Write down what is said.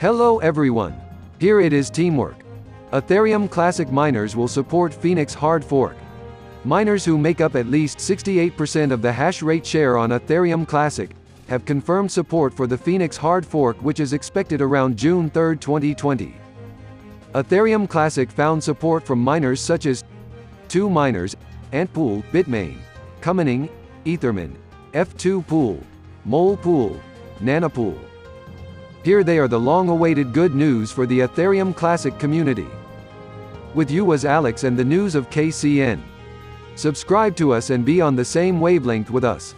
Hello everyone. Here it is teamwork. Ethereum Classic miners will support Phoenix hard fork. Miners who make up at least 68% of the hash rate share on Ethereum Classic have confirmed support for the Phoenix hard fork which is expected around June 3, 2020. Ethereum Classic found support from miners such as 2 miners, Antpool, Bitmain, Cumming, Ethermine, F2 Pool, Mole Pool, Nanopool. Here they are the long-awaited good news for the Ethereum Classic community. With you was Alex and the news of KCN. Subscribe to us and be on the same wavelength with us.